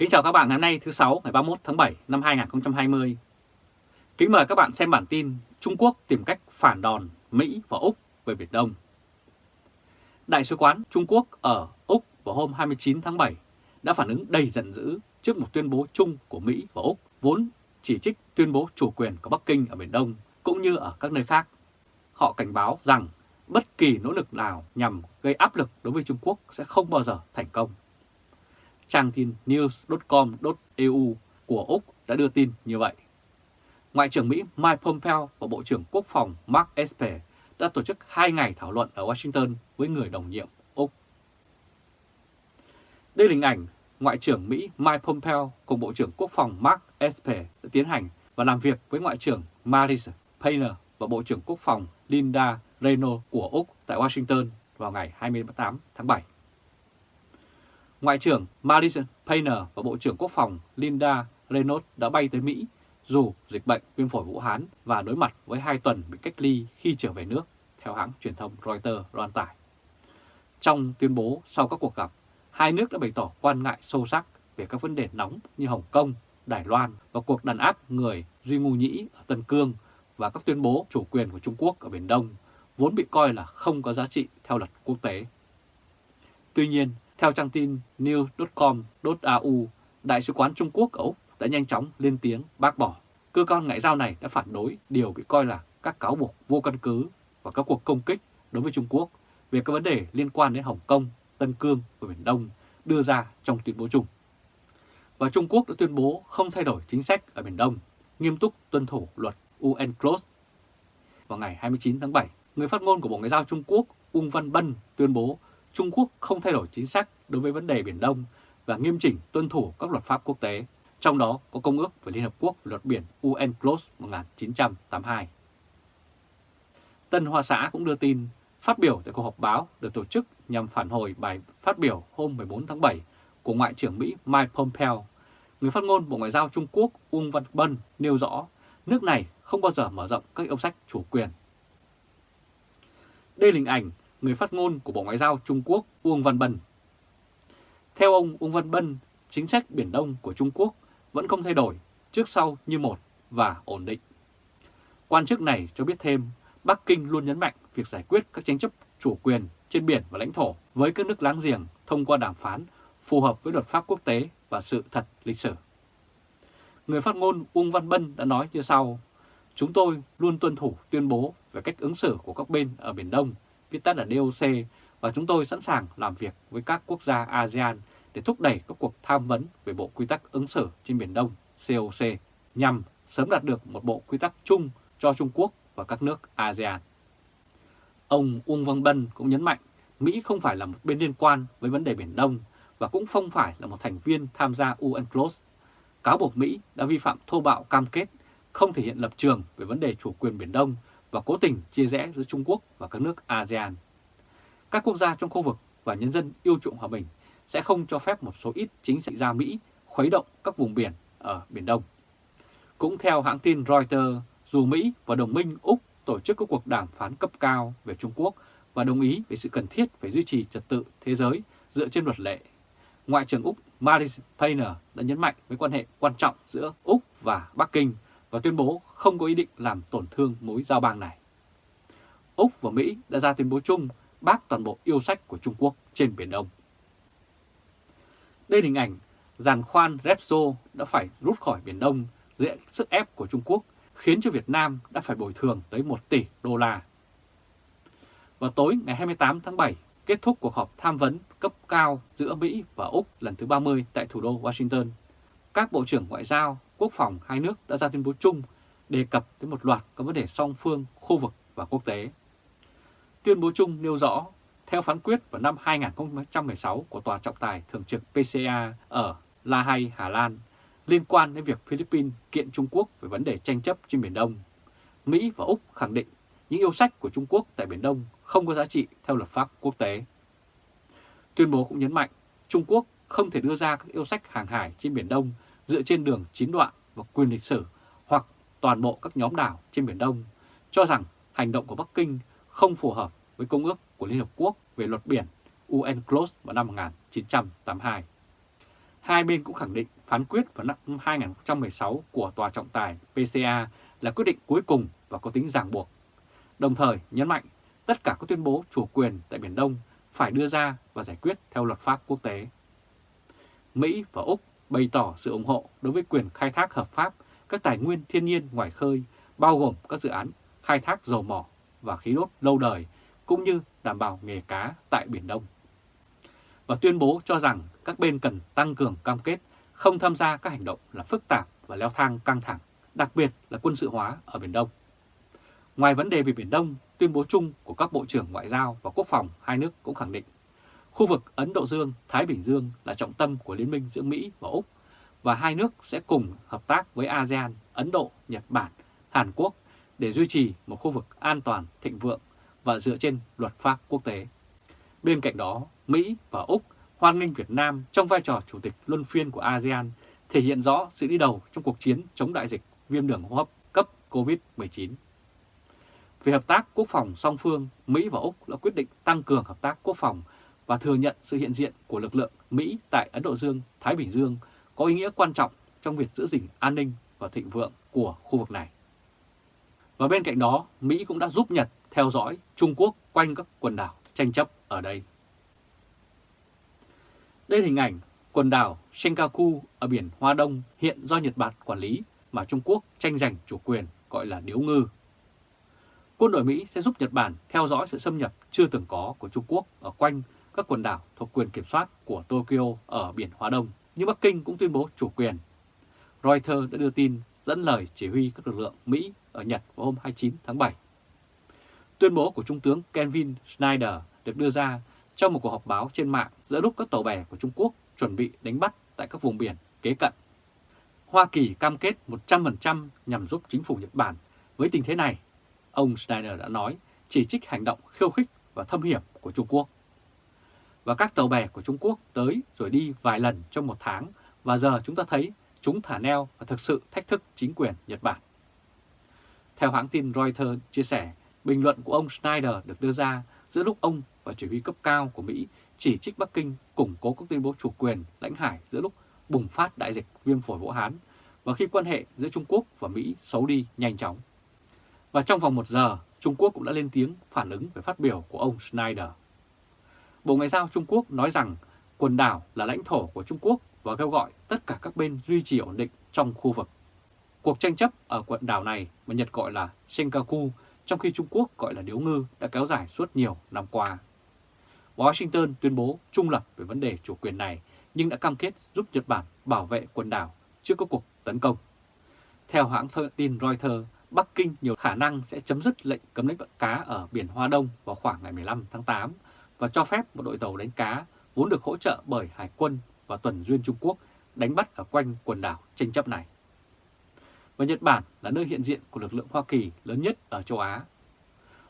Kính chào các bạn ngày hôm nay, thứ sáu, ngày 31 tháng 7 năm 2020. Kính mời các bạn xem bản tin Trung Quốc tìm cách phản đòn Mỹ và Úc về Biển Đông. Đại sứ quán Trung Quốc ở Úc vào hôm 29 tháng 7 đã phản ứng đầy giận dữ trước một tuyên bố chung của Mỹ và Úc, vốn chỉ trích tuyên bố chủ quyền của Bắc Kinh ở Biển Đông cũng như ở các nơi khác. Họ cảnh báo rằng bất kỳ nỗ lực nào nhằm gây áp lực đối với Trung Quốc sẽ không bao giờ thành công trang tin news.com.eu của Úc đã đưa tin như vậy. Ngoại trưởng Mỹ Mike Pompeo và Bộ trưởng Quốc phòng Mark Esper đã tổ chức hai ngày thảo luận ở Washington với người đồng nhiệm Úc. Đây là hình ảnh Ngoại trưởng Mỹ Mike Pompeo cùng Bộ trưởng Quốc phòng Mark Esper đã tiến hành và làm việc với Ngoại trưởng Maris Payne và Bộ trưởng Quốc phòng Linda Reno của Úc tại Washington vào ngày 28 tháng 7. Ngoại trưởng Marisa Payne và Bộ trưởng Quốc phòng Linda Reynolds đã bay tới Mỹ dù dịch bệnh viêm phổi Vũ Hán và đối mặt với hai tuần bị cách ly khi trở về nước, theo hãng truyền thông Reuters loan tải. Trong tuyên bố sau các cuộc gặp, hai nước đã bày tỏ quan ngại sâu sắc về các vấn đề nóng như Hồng Kông, Đài Loan và cuộc đàn áp người Duy Ngu Nhĩ ở Tân Cương và các tuyên bố chủ quyền của Trung Quốc ở Biển Đông vốn bị coi là không có giá trị theo luật quốc tế. Tuy nhiên, theo trang tin news.com.au, Đại sứ quán Trung Quốc ở Úc đã nhanh chóng lên tiếng bác bỏ. Cơ quan ngoại giao này đã phản đối điều bị coi là các cáo buộc vô căn cứ và các cuộc công kích đối với Trung Quốc về các vấn đề liên quan đến Hồng Kông, Tân Cương và Biển Đông đưa ra trong tuyên bố chung. Và Trung Quốc đã tuyên bố không thay đổi chính sách ở Biển Đông, nghiêm túc tuân thủ luật UNCLOS. Vào ngày 29 tháng 7, người phát ngôn của Bộ Ngoại giao Trung Quốc Ung Văn Bân tuyên bố Trung Quốc không thay đổi chính sách đối với vấn đề Biển Đông và nghiêm chỉnh tuân thủ các luật pháp quốc tế, trong đó có Công ước về Liên Hợp Quốc về luật biển UNCLOS 1982. Tân Hoa Xã cũng đưa tin, phát biểu tại cuộc họp báo được tổ chức nhằm phản hồi bài phát biểu hôm 14 tháng 7 của Ngoại trưởng Mỹ Mike Pompeo. Người phát ngôn Bộ Ngoại giao Trung Quốc Uông Văn Bân nêu rõ nước này không bao giờ mở rộng các yêu sách chủ quyền. Đây là hình ảnh người phát ngôn của Bộ Ngoại giao Trung Quốc Uông Văn Bân. Theo ông Uông Văn Bân, chính sách Biển Đông của Trung Quốc vẫn không thay đổi, trước sau như một và ổn định. Quan chức này cho biết thêm, Bắc Kinh luôn nhấn mạnh việc giải quyết các tranh chấp chủ quyền trên biển và lãnh thổ với các nước láng giềng thông qua đàm phán phù hợp với luật pháp quốc tế và sự thật lịch sử. Người phát ngôn Uông Văn Bân đã nói như sau, Chúng tôi luôn tuân thủ tuyên bố về cách ứng xử của các bên ở Biển Đông viết tắt là DOC, và chúng tôi sẵn sàng làm việc với các quốc gia ASEAN để thúc đẩy các cuộc tham vấn về Bộ Quy tắc ứng xử trên Biển Đông COC nhằm sớm đạt được một bộ quy tắc chung cho Trung Quốc và các nước ASEAN. Ông Uông Văn Bân cũng nhấn mạnh Mỹ không phải là một bên liên quan với vấn đề Biển Đông và cũng không phải là một thành viên tham gia UNCLOS. Cáo buộc Mỹ đã vi phạm thô bạo cam kết không thể hiện lập trường về vấn đề chủ quyền Biển Đông và cố tình chia rẽ giữa Trung Quốc và các nước ASEAN. Các quốc gia trong khu vực và nhân dân yêu chuộng hòa bình sẽ không cho phép một số ít chính trị gia Mỹ khuấy động các vùng biển ở Biển Đông. Cũng theo hãng tin Reuters, dù Mỹ và đồng minh Úc tổ chức các cuộc đàm phán cấp cao về Trung Quốc và đồng ý về sự cần thiết phải duy trì trật tự thế giới dựa trên luật lệ, Ngoại trưởng Úc Maris Payne đã nhấn mạnh với quan hệ quan trọng giữa Úc và Bắc Kinh và tuyên bố không có ý định làm tổn thương mối giao bang này. Úc và Mỹ đã ra tuyên bố chung bác toàn bộ yêu sách của Trung Quốc trên Biển Đông. Đây là hình ảnh giàn khoan Repso đã phải rút khỏi Biển Đông dưới sức ép của Trung Quốc khiến cho Việt Nam đã phải bồi thường tới 1 tỷ đô la. Vào tối ngày 28 tháng 7, kết thúc cuộc họp tham vấn cấp cao giữa Mỹ và Úc lần thứ 30 tại thủ đô Washington. Các Bộ trưởng Ngoại giao, Quốc phòng hai nước đã ra tuyên bố chung đề cập tới một loạt các vấn đề song phương, khu vực và quốc tế. Tuyên bố chung nêu rõ, theo phán quyết vào năm 2016 của Tòa trọng tài thường trực PCA ở La Hay, Hà Lan, liên quan đến việc Philippines kiện Trung Quốc về vấn đề tranh chấp trên Biển Đông, Mỹ và Úc khẳng định những yêu sách của Trung Quốc tại Biển Đông không có giá trị theo luật pháp quốc tế. Tuyên bố cũng nhấn mạnh Trung Quốc không thể đưa ra các yêu sách hàng hải trên Biển Đông dựa trên đường chín đoạn và quyền lịch sử hoặc toàn bộ các nhóm đảo trên Biển Đông, cho rằng hành động của Bắc Kinh không phù hợp với Công ước của Liên Hợp Quốc về luật biển UNCLOS vào năm 1982. hai bên cũng khẳng định phán quyết vào năm 2016 của Tòa trọng tài PCA là quyết định cuối cùng và có tính ràng buộc. Đồng thời nhấn mạnh tất cả các tuyên bố chủ quyền tại Biển Đông phải đưa ra và giải quyết theo luật pháp quốc tế. Mỹ và Úc bày tỏ sự ủng hộ đối với quyền khai thác hợp pháp các tài nguyên thiên nhiên ngoài khơi, bao gồm các dự án khai thác dầu mỏ và khí đốt lâu đời, cũng như đảm bảo nghề cá tại Biển Đông. Và tuyên bố cho rằng các bên cần tăng cường cam kết không tham gia các hành động là phức tạp và leo thang căng thẳng, đặc biệt là quân sự hóa ở Biển Đông. Ngoài vấn đề về Biển Đông, tuyên bố chung của các Bộ trưởng Ngoại giao và Quốc phòng hai nước cũng khẳng định khu vực Ấn Độ Dương-Thái Bình Dương là trọng tâm của liên minh giữa Mỹ và Úc và hai nước sẽ cùng hợp tác với ASEAN, Ấn Độ, Nhật Bản, Hàn Quốc để duy trì một khu vực an toàn, thịnh vượng và dựa trên luật pháp quốc tế. Bên cạnh đó, Mỹ và Úc hoan nghênh Việt Nam trong vai trò chủ tịch luân phiên của ASEAN thể hiện rõ sự đi đầu trong cuộc chiến chống đại dịch viêm đường hô hấp cấp COVID-19. Về hợp tác quốc phòng song phương, Mỹ và Úc đã quyết định tăng cường hợp tác quốc phòng và thừa nhận sự hiện diện của lực lượng Mỹ tại Ấn Độ Dương, Thái Bình Dương có ý nghĩa quan trọng trong việc giữ gìn an ninh và thịnh vượng của khu vực này. Và bên cạnh đó, Mỹ cũng đã giúp Nhật theo dõi Trung Quốc quanh các quần đảo tranh chấp ở đây. Đây là hình ảnh quần đảo Senkaku ở biển Hoa Đông hiện do Nhật Bản quản lý mà Trung Quốc tranh giành chủ quyền gọi là điếu ngư. Quân đội Mỹ sẽ giúp Nhật Bản theo dõi sự xâm nhập chưa từng có của Trung Quốc ở quanh các quần đảo thuộc quyền kiểm soát của Tokyo ở biển Hoa Đông, nhưng Bắc Kinh cũng tuyên bố chủ quyền. Reuters đã đưa tin dẫn lời chỉ huy các lực lượng Mỹ ở Nhật vào hôm 29 tháng 7. Tuyên bố của Trung tướng Kevin Snyder được đưa ra trong một cuộc họp báo trên mạng giữa lúc các tàu bè của Trung Quốc chuẩn bị đánh bắt tại các vùng biển kế cận. Hoa Kỳ cam kết 100% nhằm giúp chính phủ Nhật Bản với tình thế này, ông Snyder đã nói, chỉ trích hành động khiêu khích và thâm hiểm của Trung Quốc. Và các tàu bè của Trung Quốc tới rồi đi vài lần trong một tháng và giờ chúng ta thấy chúng thả neo và thực sự thách thức chính quyền Nhật Bản. Theo hãng tin Reuters chia sẻ, bình luận của ông Snyder được đưa ra giữa lúc ông và chỉ huy cấp cao của Mỹ chỉ trích Bắc Kinh củng cố các tuyên bố chủ quyền lãnh hải giữa lúc bùng phát đại dịch viêm phổi Vũ Hán và khi quan hệ giữa Trung Quốc và Mỹ xấu đi nhanh chóng. Và trong vòng một giờ, Trung Quốc cũng đã lên tiếng phản ứng về phát biểu của ông Schneider. Bộ Ngoại giao Trung Quốc nói rằng quần đảo là lãnh thổ của Trung Quốc và kêu gọi tất cả các bên duy trì ổn định trong khu vực. Cuộc tranh chấp ở quần đảo này mà Nhật gọi là Senkaku, trong khi Trung Quốc gọi là Điếu Ngư đã kéo dài suốt nhiều năm qua. Washington tuyên bố trung lập về vấn đề chủ quyền này nhưng đã cam kết giúp Nhật Bản bảo vệ quần đảo trước các cuộc tấn công. Theo hãng tin Reuters, Bắc Kinh nhiều khả năng sẽ chấm dứt lệnh cấm đánh bắt cá ở biển Hoa Đông vào khoảng ngày 15 tháng 8 và cho phép một đội tàu đánh cá vốn được hỗ trợ bởi Hải quân và tuần duyên Trung Quốc đánh bắt ở quanh quần đảo tranh chấp này. Và Nhật Bản là nơi hiện diện của lực lượng Hoa Kỳ lớn nhất ở châu Á.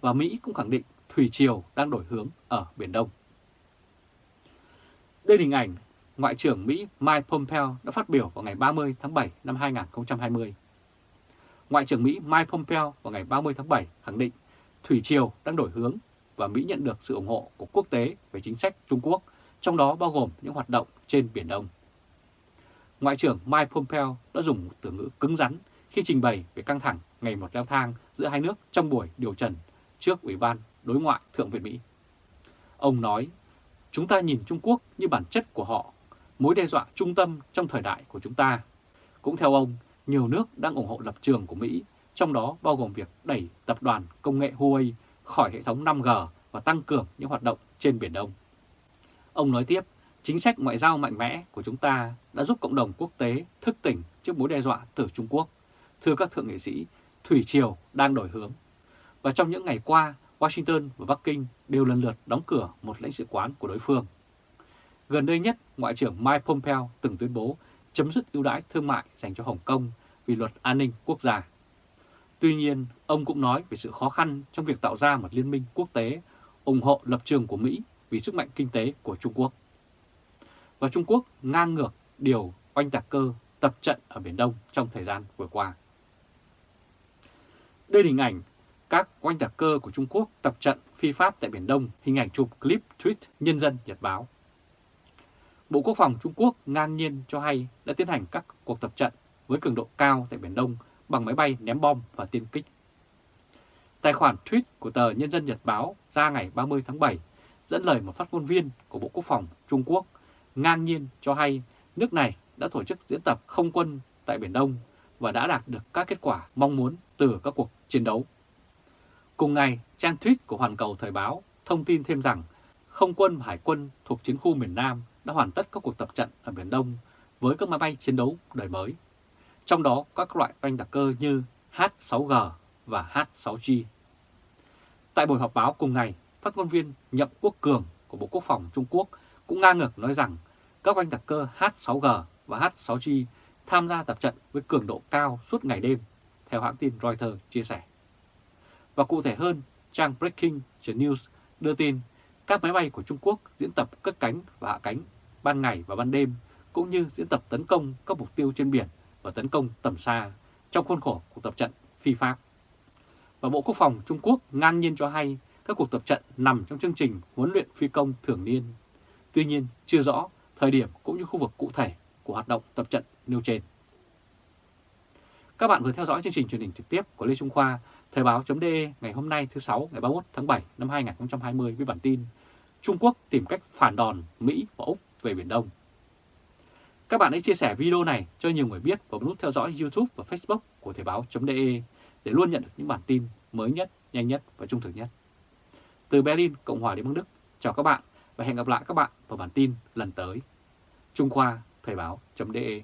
Và Mỹ cũng khẳng định thủy triều đang đổi hướng ở Biển Đông. Đây là hình ảnh Ngoại trưởng Mỹ Mike Pompeo đã phát biểu vào ngày 30 tháng 7 năm 2020. Ngoại trưởng Mỹ Mike Pompeo vào ngày 30 tháng 7 khẳng định thủy triều đang đổi hướng và Mỹ nhận được sự ủng hộ của quốc tế về chính sách Trung Quốc, trong đó bao gồm những hoạt động trên Biển Đông. Ngoại trưởng Mike Pompeo đã dùng từ ngữ cứng rắn khi trình bày về căng thẳng ngày một leo thang giữa hai nước trong buổi điều trần trước Ủy ban Đối ngoại Thượng viện Mỹ. Ông nói, chúng ta nhìn Trung Quốc như bản chất của họ, mối đe dọa trung tâm trong thời đại của chúng ta. Cũng theo ông, nhiều nước đang ủng hộ lập trường của Mỹ, trong đó bao gồm việc đẩy tập đoàn công nghệ Huawei khỏi hệ thống 5G và tăng cường những hoạt động trên Biển Đông. Ông nói tiếp, chính sách ngoại giao mạnh mẽ của chúng ta đã giúp cộng đồng quốc tế thức tỉnh trước mối đe dọa từ Trung Quốc. Thưa các thượng nghị sĩ, Thủy Triều đang đổi hướng. Và trong những ngày qua, Washington và Bắc Kinh đều lần lượt đóng cửa một lãnh sự quán của đối phương. Gần đây nhất, Ngoại trưởng Mike Pompeo từng tuyên bố chấm dứt ưu đãi thương mại dành cho Hồng Kông vì luật an ninh quốc gia. Tuy nhiên, ông cũng nói về sự khó khăn trong việc tạo ra một liên minh quốc tế ủng hộ lập trường của Mỹ vì sức mạnh kinh tế của Trung Quốc. Và Trung Quốc ngang ngược điều oanh tạc cơ tập trận ở Biển Đông trong thời gian vừa qua. Đây là hình ảnh các oanh tạc cơ của Trung Quốc tập trận phi pháp tại Biển Đông, hình ảnh chụp clip tweet Nhân dân Nhật Báo. Bộ Quốc phòng Trung Quốc ngang nhiên cho hay đã tiến hành các cuộc tập trận với cường độ cao tại Biển Đông bằng máy bay ném bom và tiên kích. Tài khoản tweet của tờ Nhân dân Nhật Báo ra ngày 30 tháng 7 dẫn lời một phát ngôn viên của Bộ Quốc phòng Trung Quốc ngang nhiên cho hay nước này đã tổ chức diễn tập không quân tại Biển Đông và đã đạt được các kết quả mong muốn từ các cuộc chiến đấu. Cùng ngày, trang tweet của Hoàn Cầu Thời báo thông tin thêm rằng không quân và hải quân thuộc chiến khu miền Nam đã hoàn tất các cuộc tập trận ở Biển Đông với các máy bay chiến đấu đời mới. Trong đó các loại oanh tạc cơ như H-6G và H-6G. Tại buổi họp báo cùng ngày, phát ngôn viên Nhậm Quốc Cường của Bộ Quốc phòng Trung Quốc cũng ngang ngược nói rằng các oanh tạc cơ H-6G và H-6G tham gia tập trận với cường độ cao suốt ngày đêm, theo hãng tin Reuters chia sẻ. Và cụ thể hơn, trang Breaking News đưa tin các máy bay của Trung Quốc diễn tập cất cánh và hạ cánh ban ngày và ban đêm, cũng như diễn tập tấn công các mục tiêu trên biển và tấn công tầm xa trong khuôn khổ cuộc tập trận phi pháp. Và Bộ Quốc phòng Trung Quốc ngang nhiên cho hay các cuộc tập trận nằm trong chương trình huấn luyện phi công thường niên. Tuy nhiên, chưa rõ thời điểm cũng như khu vực cụ thể của hoạt động tập trận nêu trên. Các bạn vừa theo dõi chương trình truyền hình trực tiếp của Lê Trung Khoa, Thời báo.de ngày hôm nay thứ Sáu ngày 31 tháng 7 năm 2020 với bản tin Trung Quốc tìm cách phản đòn Mỹ và Úc về Biển Đông. Các bạn hãy chia sẻ video này cho nhiều người biết và nút theo dõi YouTube và Facebook của Thời báo.de để luôn nhận được những bản tin mới nhất, nhanh nhất và trung thực nhất. Từ Berlin, Cộng hòa Liên bang Đức, chào các bạn và hẹn gặp lại các bạn vào bản tin lần tới. Trung Khoa Thời báo.de